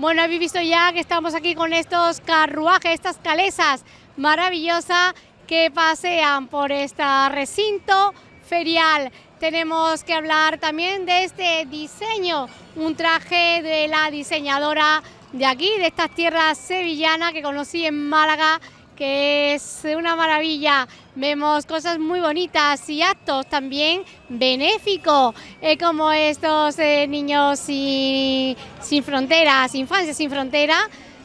Bueno, habéis visto ya que estamos aquí con estos carruajes, estas calesas maravillosas que pasean por este recinto ferial. Tenemos que hablar también de este diseño, un traje de la diseñadora de aquí, de estas tierras sevillanas que conocí en Málaga, que es una maravilla. Vemos cosas muy bonitas y actos también benéficos, eh, como estos eh, niños sin, sin fronteras, infancia sin frontera,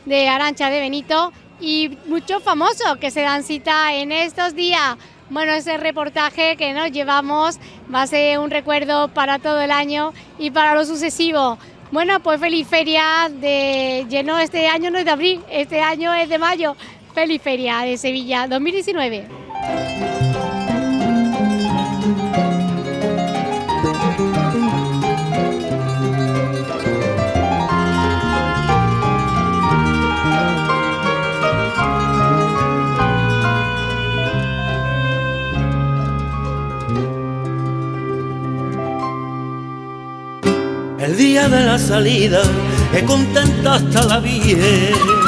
de Arancha de Benito, y muchos famosos que se dan cita en estos días. Bueno, ese reportaje que nos llevamos va a ser un recuerdo para todo el año y para lo sucesivo. Bueno, pues feliz feria de lleno este año no es de abril, este año es de mayo. Feliz feria de Sevilla 2019. El día de la salida, que contenta hasta la Virgen,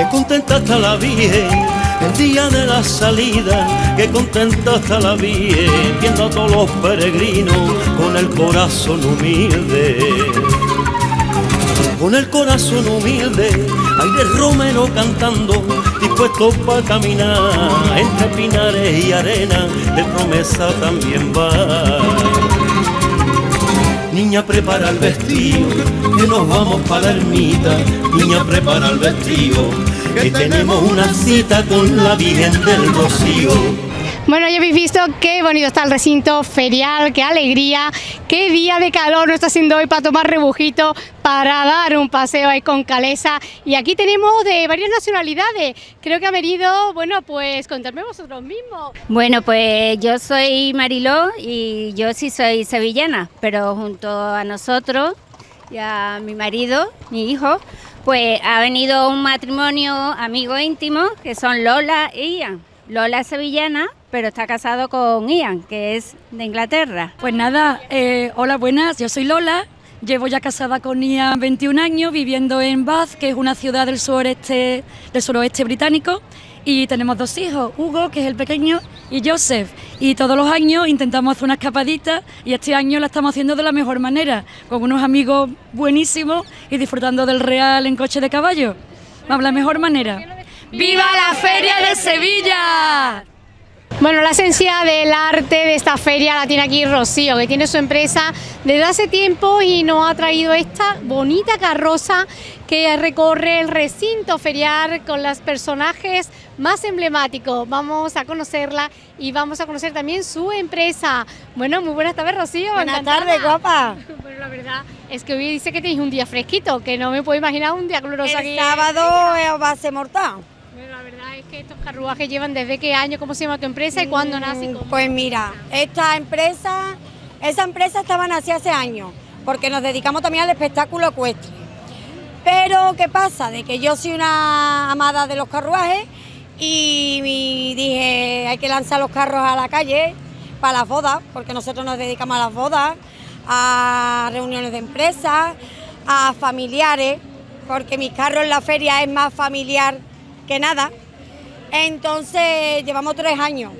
que contenta hasta la Virgen. El día de la salida, que contenta hasta la Virgen, viendo a todos los peregrinos con el corazón humilde. Con el corazón humilde, aire romero cantando, dispuesto para caminar entre pinares y arena, de promesa también va. Niña prepara el vestido, que nos vamos para la ermita. Niña prepara el vestido, que tenemos una cita con la Virgen del Rocío. Bueno, ya habéis visto qué bonito está el recinto ferial, qué alegría, qué día de calor nos está haciendo hoy para tomar rebujito, para dar un paseo ahí con Calesa. Y aquí tenemos de varias nacionalidades. Creo que ha venido, bueno, pues contarme vosotros mismos. Bueno, pues yo soy Mariló y yo sí soy sevillana, pero junto a nosotros y a mi marido, mi hijo, pues ha venido un matrimonio amigo íntimo que son Lola e Ian. Lola es sevillana, pero está casado con Ian, que es de Inglaterra. Pues nada, eh, hola, buenas, yo soy Lola, llevo ya casada con Ian 21 años, viviendo en Bath, que es una ciudad del suroeste, del suroeste británico, y tenemos dos hijos, Hugo, que es el pequeño, y Joseph. Y todos los años intentamos hacer una escapadita y este año la estamos haciendo de la mejor manera, con unos amigos buenísimos y disfrutando del Real en coche de caballo. Vamos, la mejor manera. ¡Viva la Feria de Sevilla! Bueno, la esencia del arte de esta feria la tiene aquí Rocío, que tiene su empresa desde hace tiempo y nos ha traído esta bonita carroza que recorre el recinto ferial con los personajes más emblemáticos. Vamos a conocerla y vamos a conocer también su empresa. Bueno, muy buenas tardes, Rocío. Buenas tardes, guapa. Bueno, la verdad es que hoy dice que tenéis un día fresquito, que no me puedo imaginar un día glorioso aquí. El sábado va a ser mortal. Bueno, la verdad es que estos carruajes llevan desde qué año, cómo se llama tu empresa y cuándo Mm, nace. y cómo- Pues mira, esta empresa, esa empresa estaba nacida hace años, porque nos dedicamos también al espectáculo ecuestre. Pero, ¿qué pasa? De que yo soy una amada de los carruajes y mi- dije, hay que lanzar los carros a la calle para las bodas, porque nosotros nos dedicamos a las bodas, a reuniones de empresas, a familiares, porque mis carros en la feria es más familiar que nada. Entonces, llevamos tres años.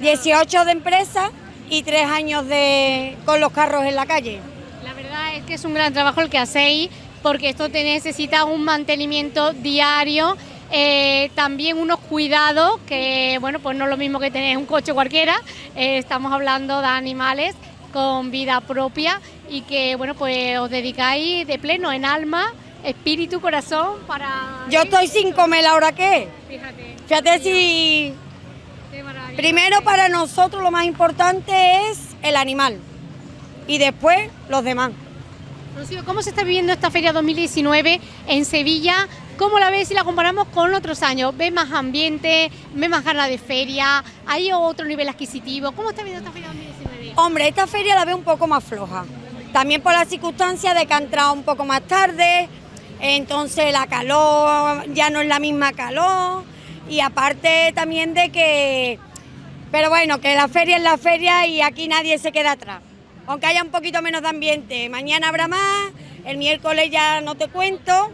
18 de empresa y tres años de, con los carros en la calle. La verdad es que es un gran trabajo el que hacéis, porque esto te necesita un mantenimiento diario, eh, también unos cuidados, que bueno, pues no es lo mismo que tener un coche cualquiera, eh, estamos hablando de animales con vida propia y que bueno, pues os dedicáis de pleno en alma, espíritu, corazón para... Yo estoy sin comer la hora que es. Fíjate, Fíjate si qué primero para nosotros lo más importante es el animal y después los demás. Rocío, ¿cómo se está viviendo esta feria 2019 en Sevilla? ¿Cómo la ves si la comparamos con otros años? ¿Ves más ambiente? ¿Ves más ganas de feria? ¿Hay otro nivel adquisitivo? ¿Cómo está viendo esta feria 2019? Hombre, esta feria la veo un poco más floja. También por la circunstancia de que ha entrado un poco más tarde, entonces la calor ya no es la misma calor y aparte también de que, pero bueno, que la feria es la feria y aquí nadie se queda atrás. Aunque haya un poquito menos de ambiente, mañana habrá más El miércoles ya no te cuento,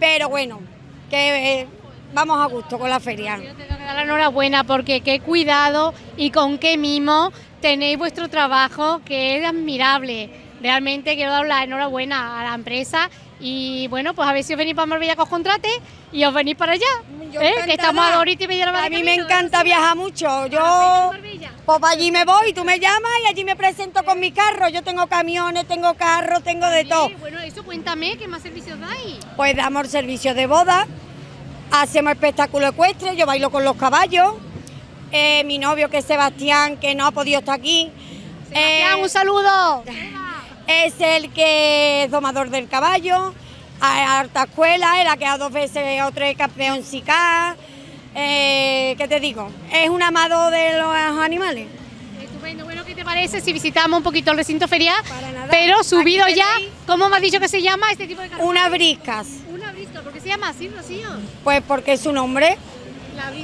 pero bueno, que eh, vamos a gusto con la feria. Yo tengo que dar la enhorabuena porque qué cuidado y con qué mimo tenéis vuestro trabajo, que es admirable. Realmente quiero dar la enhorabuena a la empresa y bueno, pues a ver si os venís para Marbella que os contrate y os venís para allá. Yo ¿eh? Que estamos ahorita y media hora A mí me encanta viajar mucho. Para Yo, Marbella. pues para allí me voy, tú me llamas y allí me presento con mi carro. Yo tengo camiones, tengo carros, tengo de todo. Bueno, eso cuéntame, ¿qué más servicios dais? Pues damos servicio de boda, hacemos espectáculo ecuestre, yo bailo con los caballos. Eh, mi novio que es Sebastián, que no ha podido estar aquí, Sebastián, eh, un saludo. es el que es domador del caballo. A harta escuela, él ha quedado dos veces o tres campeón SICA. Eh, ¿Qué te digo? Es un amado de los animales. Estupendo, bueno, ¿qué te parece si visitamos un poquito el recinto ferial? Para nada. Pero subido ya, ¿cómo me has dicho que se llama este tipo de carruaje? Una briscas, Una brisca, ¿por qué se llama así, Rocío? pues porque es su nombre.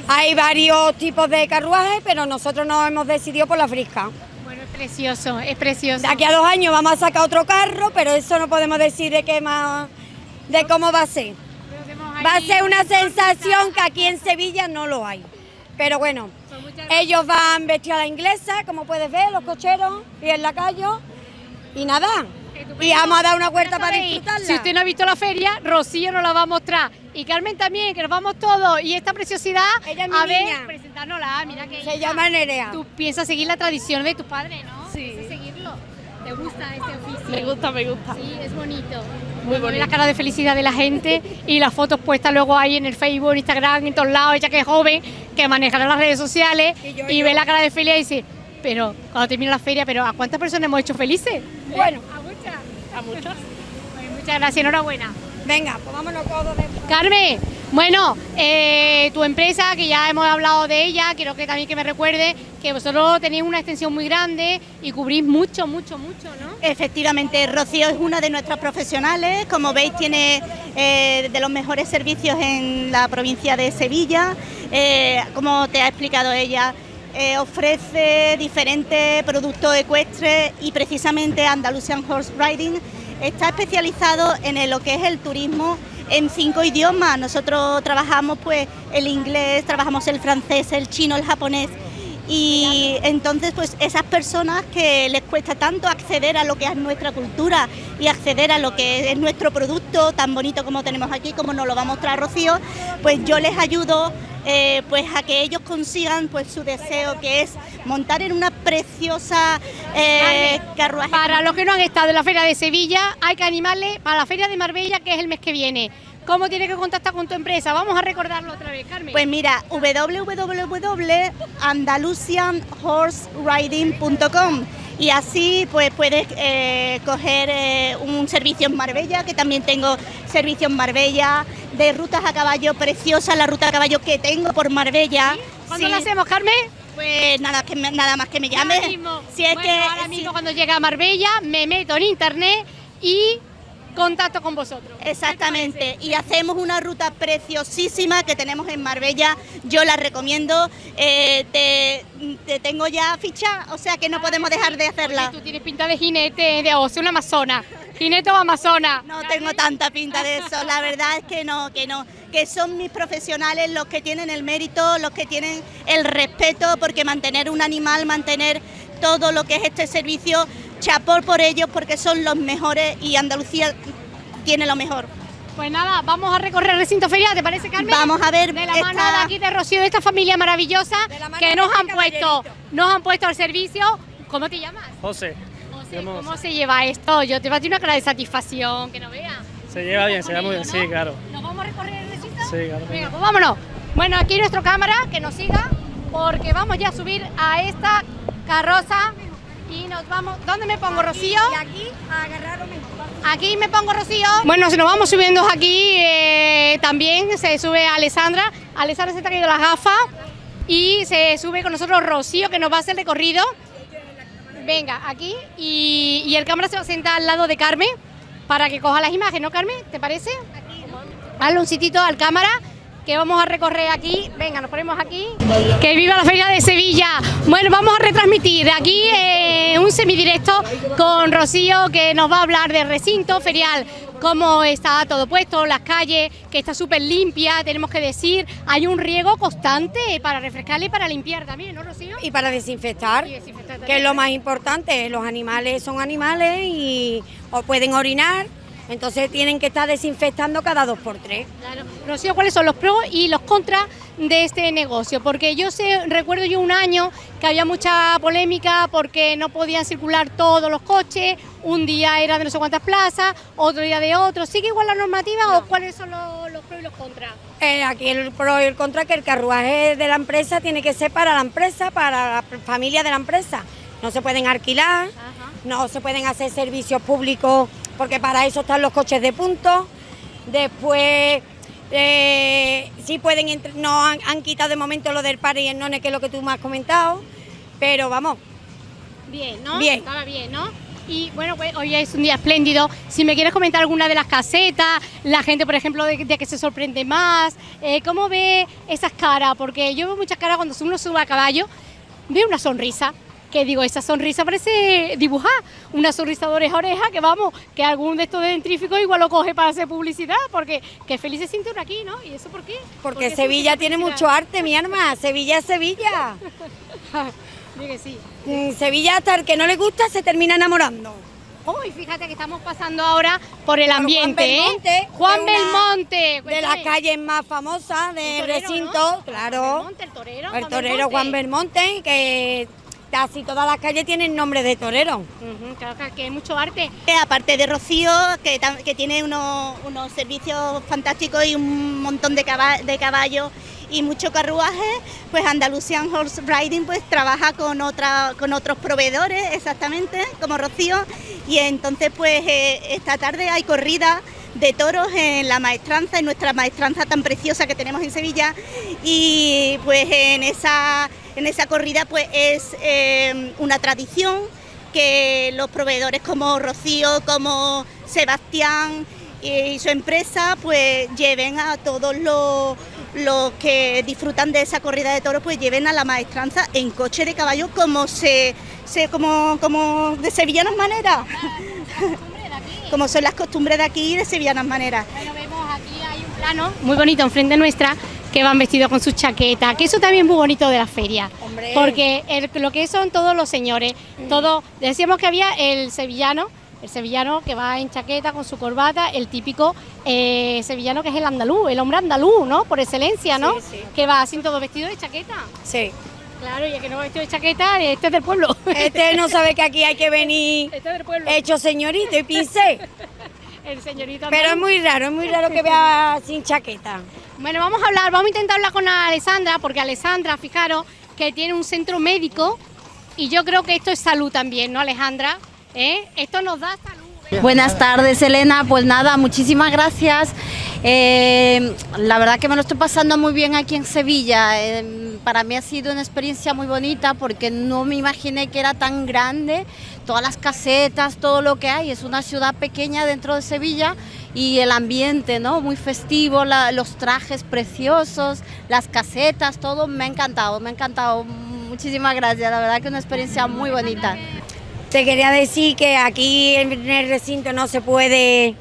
Hay varios tipos de carruajes, pero nosotros nos hemos decidido por la brisca. Precioso, es precioso. De aquí a dos años vamos a sacar otro carro, pero eso no podemos decir de qué más, de cómo va a ser. Va a ser una sensación que aquí en Sevilla no lo hay. Pero bueno, Pues ellos van vestidos a la inglesa, como puedes ver, los cocheros y el lacayo. Y nada. Y vamos a dar una vuelta para disfrutarla. Si usted no ha visto la feria, Rocío nos la va a mostrar. Y Carmen también, que nos vamos todos. Y esta preciosidad, Ella es mi a ver, niña. presentárnosla, mira que Se hija. llama Nerea. Tú piensas seguir la tradición de tu padre, ¿no? Sí. Piensas seguirlo. ¿Te gusta este oficio? Me gusta, me gusta. Sí, es bonito. Muy bonito. La cara de felicidad de la gente y las fotos puestas luego ahí en el Facebook, Instagram, en todos lados. Ella que es joven, que manejará las redes sociales Y yo, y yo. ve la cara de felicidad y dice, pero cuando termine la feria, pero ¿a cuántas personas hemos hecho felices? Bueno, A. Pues muchas gracias, enhorabuena. venga, pues vámonos todos de... Carmen, bueno, eh, tu empresa, que ya hemos hablado de ella, quiero que también que me recuerde que vosotros tenéis una extensión muy grande y cubrís mucho, mucho, mucho, ¿no? Efectivamente, Rocío es una de nuestras profesionales. Como veis, tiene eh, de los mejores servicios en la provincia de Sevilla. Eh, como te ha explicado ella, eh, ofrece diferentes productos ecuestres y precisamente Andalusian Horse Riding está especializado en lo que es el turismo en cinco idiomas. Nosotros trabajamos pues el inglés, trabajamos el francés, el chino, el japonés. Y entonces, pues esas personas que les cuesta tanto acceder a lo que es nuestra cultura y acceder a lo que es nuestro producto tan bonito como tenemos aquí, como nos lo va a mostrar Rocío, pues yo les ayudo eh, pues a que ellos consigan pues su deseo que es montar en una preciosa eh, carruaje. Para los que no han estado en la Feria de Sevilla, hay que animarle para la Feria de Marbella, que es el mes que viene. ¿Cómo tiene que contactar con tu empresa? Vamos a recordarlo otra vez, Carmen. Pues mira, www.andalusianhorseriding.com y así pues puedes eh, coger eh, un servicio en Marbella, que también tengo servicio en Marbella, de rutas a caballo, preciosa la ruta a caballo que tengo por Marbella. ¿Cuándo Sí. lo hacemos, Carmen? Pues nada, que me- nada más que me llame. Si es Bueno, que, ahora mismo cuando llegue a Marbella me meto en internet y contacto con vosotros. Exactamente, y hacemos una ruta preciosísima que tenemos en Marbella, yo la recomiendo, eh, te, te tengo ya ficha, o sea que no podemos dejar de hacerla. Oye, tú tienes pinta de jinete, de o sea, una amazona. Jinete o amazona. No tengo tanta pinta de eso, la verdad es que no, que no, que son mis profesionales los que tienen el mérito, los que tienen el respeto, porque mantener un animal, mantener todo lo que es este servicio, chapor por ellos porque son los mejores y Andalucía tiene lo mejor. Pues nada, vamos a recorrer el recinto ferial, ¿te parece, Carmen? Vamos a ver De la esta- mano de aquí de Rocío, de esta familia maravillosa que nos han puesto, nos han puesto al servicio. ¿Cómo te llamas? José, José, ¿cómo José. se lleva esto? Yo te va a una cara de satisfacción, que no veas. se lleva bien, se lleva muy bien, sí, claro. ¿Nos vamos a recorrer el recinto? Sí, claro. Venga, venga. pues vámonos. Bueno, aquí nuestro cámara, que nos siga, porque vamos ya a subir a esta carroza y nos vamos... ¿Dónde me pongo, Rocío? Y aquí a agarrar Aquí me pongo Rocío. Bueno, si nos vamos subiendo aquí, eh, también se sube Alessandra. Alessandra se está cayendo las gafas y se sube con nosotros Rocío, que nos va a hacer el recorrido. Venga, aquí. Y, y el cámara se va a sentar al lado de Carmen para que coja las imágenes, ¿no, Carmen? ¿Te parece? Hazle un sitito al cámara que vamos a recorrer aquí. Venga, nos ponemos aquí. Que viva la Feria de Sevilla. Bueno, vamos a retransmitir aquí eh, un semidirecto con Rocío que nos va a hablar del recinto ferial. cómo está todo puesto, las calles, que está súper limpia, tenemos que decir, hay un riego constante para refrescarle y para limpiar también, ¿no, Rocío? Y para desinfectar, Y desinfectar que es lo más importante. Los animales son animales y o pueden orinar, entonces tienen que estar desinfectando cada dos por tres. Claro. Rocío, ¿cuáles son los pros y los contras de este negocio? Porque yo sé, recuerdo yo un año que había mucha polémica porque no podían circular todos los coches, un día era de no sé cuántas plazas, otro día de otro. ¿Sigue igual la normativa o cuáles son los, los pros y los contras? Eh, aquí el pro y el contra que el carruaje de la empresa tiene que ser para la empresa, para la familia de la empresa. No se pueden alquilar, no se pueden hacer servicios públicos porque para eso están los coches de punto. Después eh, sí pueden entr- no han, han quitado de momento lo del par y el none que es lo que tú me has comentado, pero vamos, Bien, ¿no? Bien. Estaba bien, ¿no? Y bueno, pues hoy es un día espléndido. Si me quieres comentar alguna de las casetas, la gente, por ejemplo, de, de que se sorprende más, eh, ¿cómo ve esas caras? Porque yo veo muchas caras cuando uno sube a caballo, veo una sonrisa. Que digo, esa sonrisa parece dibujar, una sonrisa de oreja a oreja, que vamos, que algún de estos dentríficos igual lo coge para hacer publicidad, porque que feliz se siente uno aquí, ¿no? ¿Y eso por qué? porque Sevilla tiene mucho arte, mi arma, Sevilla es Sevilla. Sí. Mm, Sevilla hasta el que no le gusta se termina enamorando. Uy, fíjate que estamos pasando ahora por el ambiente, Juan Belmonte, ¿eh? Juan una Belmonte. de las calles más famosas del recinto, ¿no? claro. Belmonte, el torero. El torero Juan Belmonte, que casi todas las calles tienen nombre de torero. Ujú, claro que- hay mucho arte. Eh, Aparte de Rocío, que, tiene unos, unos servicios fantásticos y un montón de, caba- de caballos y mucho carruaje, pues Andalusian Horse Riding pues trabaja con otra, con otros proveedores exactamente, como Rocío, y entonces pues eh, esta tarde hay corrida de toros en la maestranza, en nuestra maestranza tan preciosa que tenemos en Sevilla, y pues en esa, en esa corrida pues es eh, una tradición que los proveedores como Rocío, como Sebastián y su empresa pues lleven a todos los, los que disfrutan de esa corrida de toros pues lleven a la maestranza en coche de caballo como se, se como, como de sevillanas maneras. como son las costumbres de aquí de sevillanas maneras. Bueno, vemos aquí hay un plano muy bonito enfrente nuestra que van vestidos con sus chaquetas, que eso también es muy bonito de la feria. Hombre. Porque el- lo que son todos los señores, todo, decíamos que había el sevillano, el sevillano que va en chaqueta con su corbata, el típico eh, sevillano que es el andaluz, el hombre andaluz, ¿no? Por excelencia, ¿no? Sí, sí. Que va así todo vestido de chaqueta. Sí. Claro, y el que no va vestido de chaqueta, este es del pueblo. Este no sabe que aquí hay que venir Este es del pueblo. hecho señorito y pincel. El señorito Pero es muy raro, es muy raro que vea sin chaqueta. Bueno, vamos a hablar, vamos a intentar hablar con Alessandra, porque Alessandra, fijaros, que tiene un centro médico y yo creo que esto es salud también, ¿no, Alejandra? ¿Eh? Esto nos da salud. Buenas tardes, Elena. Pues nada, muchísimas gracias. Eh, la verdad que me lo estoy pasando muy bien aquí en Sevilla. Eh, para mí ha sido una experiencia muy bonita porque no me imaginé que era tan grande. Todas las casetas, todo lo que hay. Es una ciudad pequeña dentro de Sevilla y el ambiente, ¿no? Muy festivo, los trajes preciosos, las casetas, todo me ha encantado, me ha encantado. Muchísimas gracias. La verdad que una experiencia muy bonita. Te quería decir que aquí en el recinto no se puede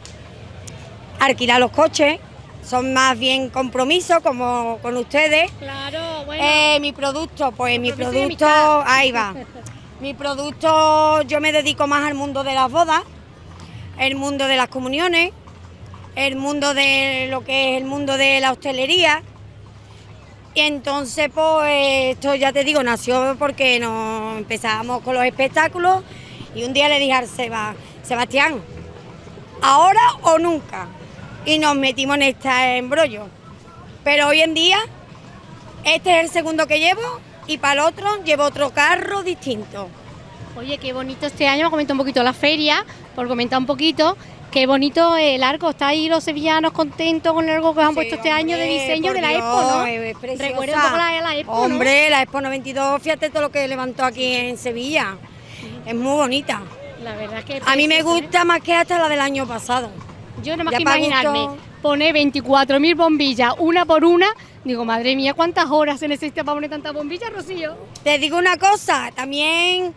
alquilar los coches, son más bien compromisos como con ustedes. Claro, bueno. Eh, mi producto, pues mi producto, ahí va. Mi producto, yo me dedico más al mundo de las bodas, el mundo de las comuniones, el mundo de lo que es el mundo de la hostelería. Y entonces, pues, esto ya te digo, nació porque nos empezábamos con los espectáculos y un día le dije al Seba, Sebastián, ahora o nunca. Y nos metimos en este embrollo. Pero hoy en día, este es el segundo que llevo y para el otro llevo otro carro distinto. Oye, qué bonito este año, me comenta un poquito la feria, por comentar un poquito. Qué bonito el arco, está ahí los sevillanos contentos con el arco que os han Sí, puesto este año de diseño de la Dios, Expo, ¿no? es. Recuerda un poco la, la Expo, ¿no? Hombre, la Expo 92, fíjate todo lo que levantó aquí en Sevilla. Es muy bonita. La verdad es que A mí me ¿eh? gusta más que hasta la del año pasado. Yo no más Ya que imaginarme gusto. poner 24.000 bombillas una por una, digo, madre mía, ¿cuántas horas se necesita para poner tantas bombillas, Rocío? Te digo una cosa, también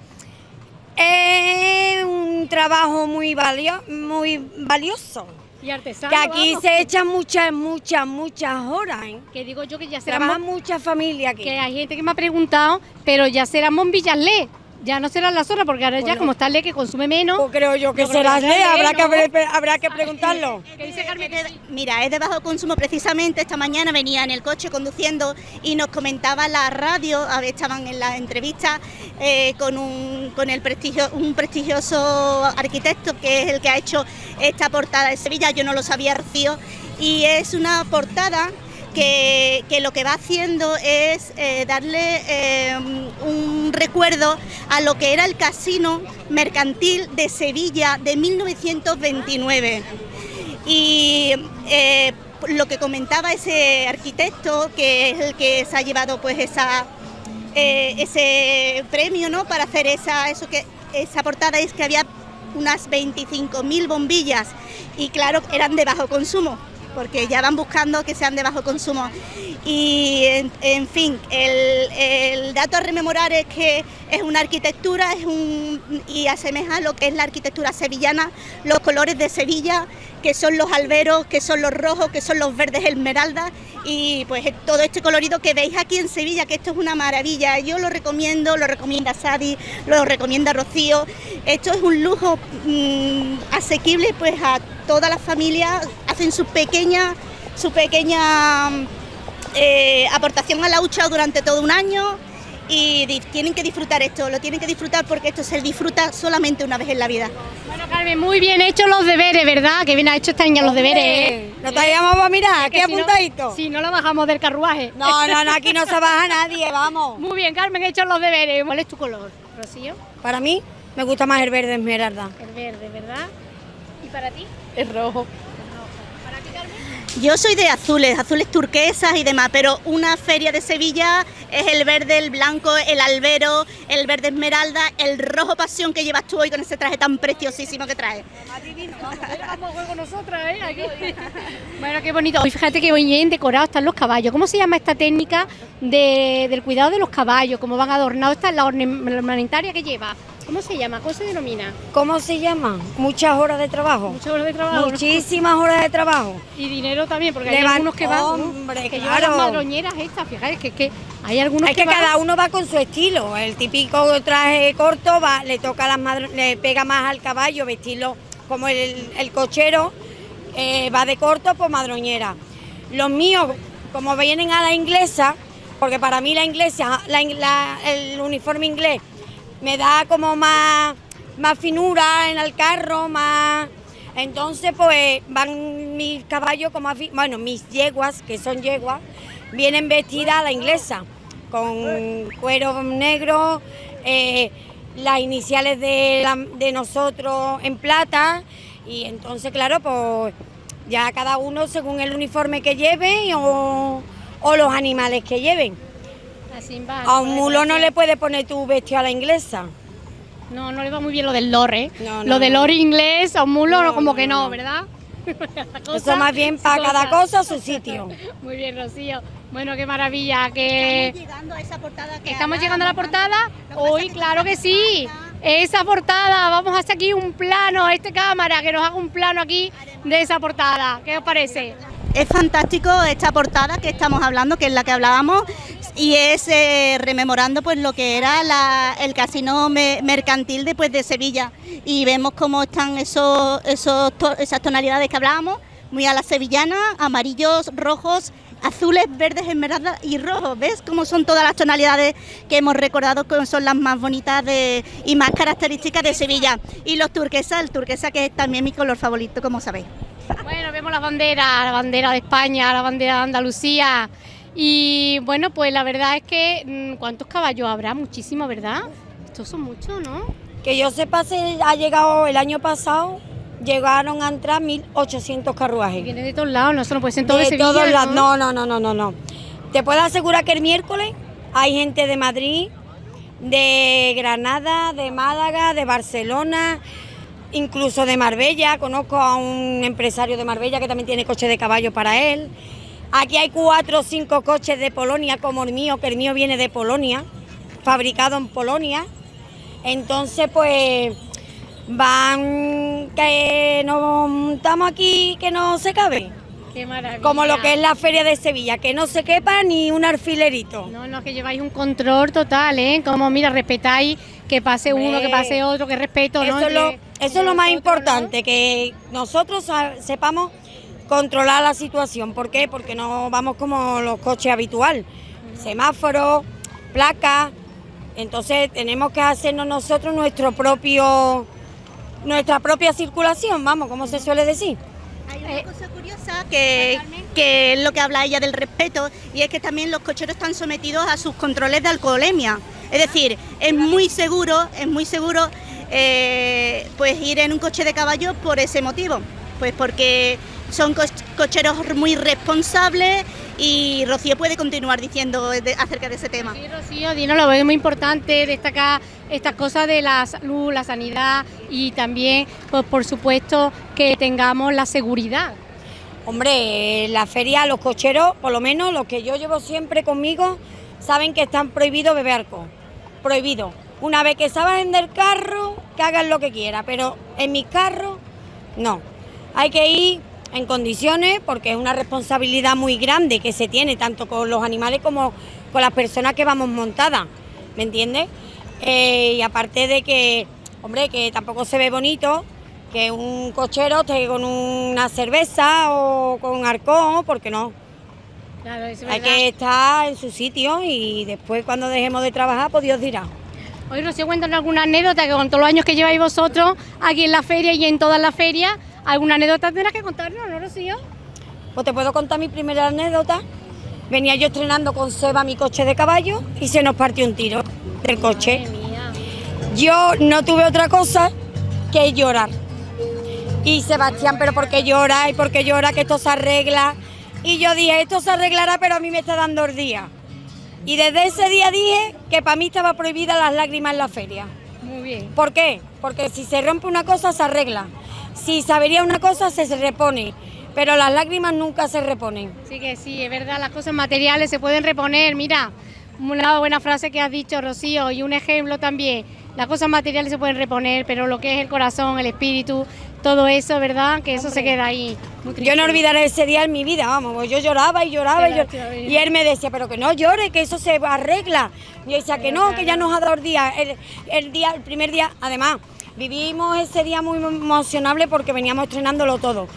es un trabajo muy, valio- muy valioso. Y artesano, que aquí vamos. se echan muchas, muchas, muchas horas, ¿eh? Que digo yo que ya serán Trabajan muchas familias aquí. que hay gente que me ha preguntado, pero ya serán bombillas LED. Ya no serán las horas porque ahora ya Bueno. como está LED que consume menos. Pues creo yo que creo será ley, será habrá ley, que, ¿no? habrá que preguntarlo. ¿Qué dice Carmen? que sí? Mira, es de bajo consumo. Precisamente esta mañana venía en el coche conduciendo y nos comentaba la radio, a ver, estaban en la entrevista eh, con, un, con el prestigio, un prestigioso arquitecto que es el que ha hecho esta portada de Sevilla. Yo no lo sabía, Rocío. Y es una portada que, lo que va haciendo es eh, darle eh, un recuerdo a lo que era el casino mercantil de Sevilla de 1929. Y eh, lo que comentaba ese arquitecto, que es el que se ha llevado pues esa, ese premio ¿no? para hacer esa, eso que, esa portada, es que había unas 25.000 bombillas y claro, eran de bajo consumo, porque ya van buscando que sean de bajo consumo. Y en, fin, el, dato a rememorar es que es una arquitectura es un, y asemeja lo que es la arquitectura sevillana, los colores de Sevilla, que son los alberos, que son los rojos, que son los verdes esmeralda y pues todo este colorido que veis aquí en Sevilla, que esto es una maravilla. Yo lo recomiendo, lo recomienda Sadi, lo recomienda Rocío. Esto es un lujo mm, asequible pues a todas las familias, hacen su pequeña, su pequeña mm, eh, aportación a la hucha durante todo un año y tienen que disfrutar esto, lo tienen que disfrutar porque esto se disfruta solamente una vez en la vida. Bueno, Carmen, muy bien hechos los deberes, ¿verdad? Que bien ha hecho esta niña los deberes. ¿eh? Lo traíamos para mirar, Que aquí si no- apuntadito. Si no, lo bajamos del carruaje. No, no, no, aquí no se baja nadie, vamos. Muy bien, Carmen, he hecho los deberes. ¿Cuál es tu color, Rocío? Para mí me gusta más el verde esmeralda. El verde, ¿verdad? ¿Y para ti? Es rojo. Yo soy de azules, azules turquesas y demás, pero una feria de Sevilla es el verde, el blanco, el albero, el verde esmeralda, el rojo pasión que llevas tú hoy con ese traje tan preciosísimo que traes. Vamos a jugar con nosotras, ¿eh? Aquí. Bueno, qué bonito. Hoy fíjate que bien decorados están los caballos. ¿Cómo se llama esta técnica de- del cuidado de los caballos? ¿Cómo van adornados? Esta es la ornamentaria que lleva. ¿Cómo se llama? ¿Cómo se denomina? ¿Cómo se llama? Muchas horas de trabajo. Muchas horas de trabajo. Muchísimas horas de trabajo. Y dinero también, porque hay Levan- algunos que van. Hombre, que claro. las madroñeras estas, fíjate que, que hay algunos Es que van- cada uno va con su estilo. El típico traje corto va, le toca a las madro- le pega más al caballo vestirlo como el, el cochero eh, va de corto por madroñera. Los míos, como vienen a la inglesa, porque para mí la inglesa, la in- la- el uniforme inglés me da como más, más finura en el carro, más entonces pues van mis caballos como bueno, mis yeguas, que son yeguas, vienen vestidas a la inglesa, con cuero negro, eh, las iniciales de, de nosotros en plata, y entonces claro, pues ya cada uno según el uniforme que lleve o, o los animales que lleven. A un mulo no le puede poner tu vestido a la inglesa. No, no le va muy bien lo del lore. ¿eh? No, no, lo del lore inglés a un mulo, No, como no, que no, no. ¿verdad? Cosa- Eso más bien para cada cosa su sitio. Muy bien, Rocío. Bueno, qué maravilla. Que Estamos llegando a esa portada que estamos llegando a la portada. Hoy, claro que esta sí. Esa portada, vamos a hacer aquí un plano, este cámara, que nos haga un plano aquí de esa portada. ¿Qué os parece? Es fantástico esta portada que estamos hablando, que es la que hablábamos, y es eh, rememorando pues lo que era el casino me- mercantil de, pues, de Sevilla. Y vemos cómo están esos, esos esas tonalidades que hablábamos, muy a la sevillana, amarillos, rojos, azules, verdes, esmeralda y rojos. ¿Ves cómo son todas las tonalidades que hemos recordado que son las más bonitas y más características de Sevilla? Y los turquesas, el turquesa que es también mi color favorito, como sabéis. Bueno, vemos las banderas, la bandera de España, la bandera de Andalucía. Y bueno, pues la verdad es que, mm, ¿cuántos caballos habrá? Muchísimo, ¿verdad? Estos son muchos, ¿no? Que yo sepa, se ha llegado el año pasado, llegaron a entrar 1.800 Y carruajes. vienen de todos lados, no solo puede ser en todo de Sevilla, todos lados. ¿no? No, no, no, no, no, no. Te puedo asegurar que el miércoles hay gente de Madrid, de Granada, de Málaga, de Barcelona, incluso de Marbella. Conozco a un empresario de Marbella que también tiene coche de caballo para él. Aquí hay cuatro o cinco coches de Polonia, como el mío, que el mío viene de Polonia, fabricado en Polonia. Entonces, pues van que nos montamos aquí que no se cabe. Qué maravilla. Como lo que es la feria de Sevilla, que no se quepa ni un alfilerito. No, no, que lleváis un control total, ¿eh? Como, mira, respetáis que pase uno, que pase otro, que respeto, ¿no? Eso, es lo, Entre- eso es lo más importante, que nosotros sepamos controlar la situación. ¿Por qué? Porque no vamos como los coches habitual. Semáforos, placas. Entonces tenemos que hacernos nosotros nuestro propio, nuestra propia circulación, vamos, como se suele decir. Hay una cosa curiosa que, que es lo que habla ella del respeto y es que también los cocheros están sometidos a sus controles de alcoholemia. Es decir, es muy seguro, es muy seguro eh, pues ir en un coche de caballo por ese motivo, pues porque son co- cocheros muy responsables y Rocío puede continuar diciendo de- acerca de ese tema. Sí, Rocío, Dino, lo veo muy importante destacar estas cosas de la salud, la sanidad y también, pues, por supuesto, que tengamos la seguridad. Hombre, en la feria los cocheros, por lo menos los que yo llevo siempre conmigo, saben que están prohibido beber alcohol. Prohibido. Una vez que saben del carro, que hagan lo que quieran, pero en mis carros, no. Hay que ir en condiciones porque es una responsabilidad muy grande que se tiene, tanto con los animales como con las personas que vamos montadas, ¿me entiendes? Eh, y aparte de que, hombre, que tampoco se ve bonito que un cochero esté con una cerveza o con arcón, porque no. Claro, es Hay que estar en su sitio y después cuando dejemos de trabajar, pues Dios dirá. Hoy, Rocío, cuéntanos alguna anécdota que con todos los años que lleváis vosotros aquí en la feria y en todas las ferias, alguna anécdota tendrás que contarnos, ¿no, Rocío? Pues te puedo contar mi primera anécdota. Venía yo estrenando con Seba mi coche de caballo y se nos partió un tiro del coche. Yo no tuve otra cosa que llorar. Y Sebastián, pero ¿por qué llora? ¿Y por qué llora? Que esto se arregla. Y yo dije, esto se arreglará, pero a mí me está dando el día. Y desde ese día dije que para mí estaba prohibida las lágrimas en la feria. Muy bien. ¿Por qué? Porque si se rompe una cosa, se arregla. Si se avería una cosa, se se repone. Pero las lágrimas nunca se reponen. Sí que sí, es verdad, las cosas materiales se pueden reponer. Mira, una buena frase que has dicho, Rocío, y un ejemplo también. Las cosas materiales se pueden reponer, pero lo que es el corazón, el espíritu, todo eso, ¿verdad? Que eso se queda ahí. Muy Yo no olvidaré ese día en mi vida, vamos, pues yo lloraba y lloraba y, Claro, llor- claro. y él me decía, pero que no llore, que eso se arregla. Y yo decía que no, que ya nos ha dado el día, el, el día, el primer día, además, vivimos ese día muy emocionable porque veníamos estrenándolo todo,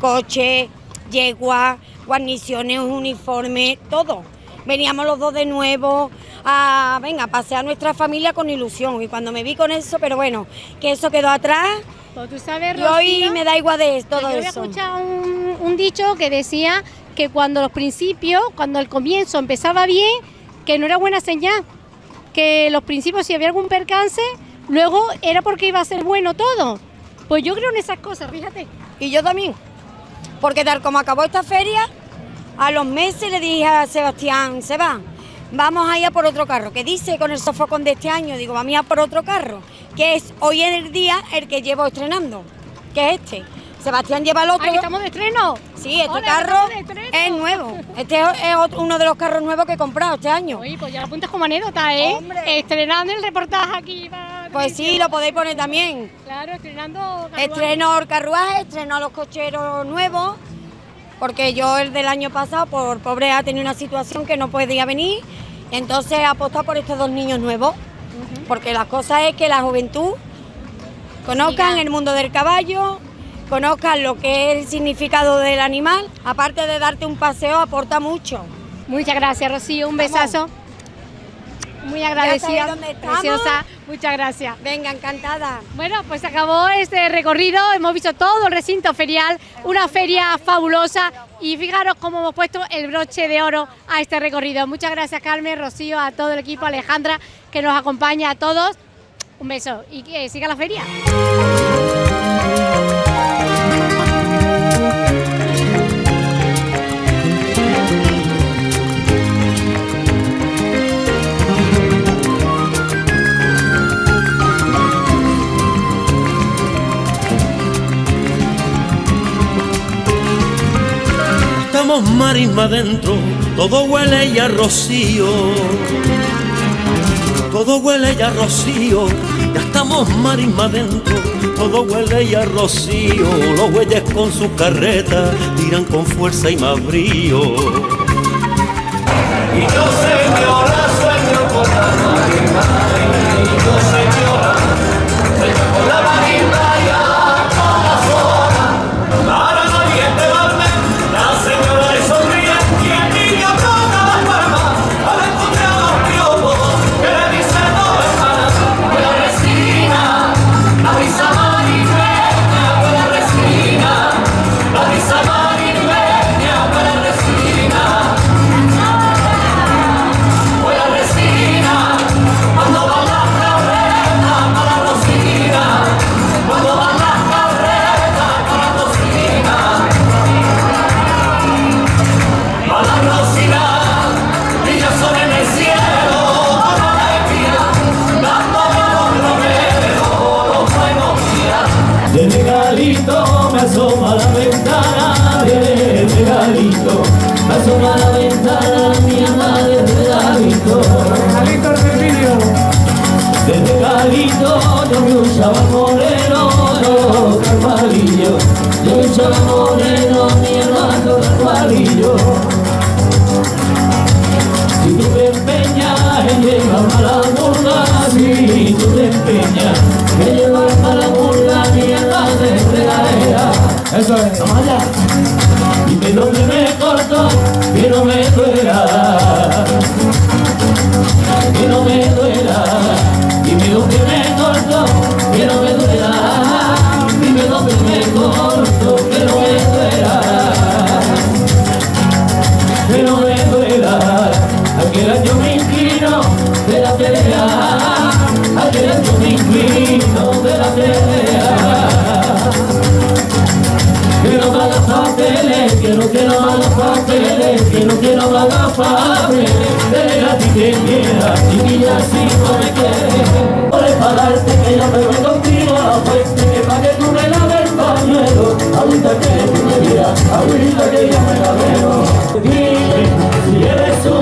coche, yegua, guarniciones, uniforme, todo. Veníamos los dos de nuevo a, venga, a pasear a nuestra familia con ilusión y cuando me vi con eso, pero bueno, que eso quedó atrás Pues tú sabes, y hoy Rocío, me da igual de todo yo había eso. escuchado un, un dicho que decía que cuando los principios, cuando el comienzo empezaba bien, que no era buena señal. Que los principios, si había algún percance, luego era porque iba a ser bueno todo. Pues yo creo en esas cosas, fíjate. Y yo también. Porque tal como acabó esta feria, a los meses le dije a Sebastián, Seba, vamos a ir a por otro carro. ¿Qué dice con el sofocón de este año? Digo, vamos a ir a por otro carro, que es hoy en el día el que llevo estrenando, que es este. Sebastián lleva el otro. Aquí estamos de estreno. Sí, este Hola, carro es nuevo. Este es otro- uno de los carros nuevos que he comprado este año. Oye, pues ya lo apuntas como anécdota, ¿eh? Hombre. Estrenando el reportaje aquí. para Pues sí, lo podéis poner también. Claro, estrenando. carruaje. Estreno el carruaje, estreno a los cocheros nuevos, porque yo el del año pasado, por pobre, ha tenido una situación que no podía venir, entonces he apostado por estos dos niños nuevos, porque la cosa es que la juventud conozcan el mundo del caballo, conozcan lo que es el significado del animal, aparte de darte un paseo, aporta mucho. Muchas gracias, Rocío. Un Vamos. besazo. Muy agradecida. dónde. Preciosa. Muchas gracias. Venga, encantada. Bueno, pues se acabó este recorrido, hemos visto todo el recinto ferial, una feria fabulosa y fijaros cómo hemos puesto el broche de oro a este recorrido. Muchas gracias Carmen, Rocío, a todo el equipo, Alejandra, que nos acompaña a todos. Un beso y que siga la feria. estamos marisma adentro, todo huele ya rocío. Todo huele ya rocío, ya estamos marisma adentro, todo huele ya rocío. Los bueyes con sus carretas tiran con fuerza y más brío. Y yo, señor. Quiero malas papeles, quiero, quiero malas papeles, quiero, quiero malas papeles. Delega a ti que quieras, chiquilla, si no me quieres. Por enfadarte que ya me voy contigo a la fuente, que pa' que tú me laves el pañuelo. Ahorita que tú me miras, ahorita que yo me la veo. Dime si eres tú.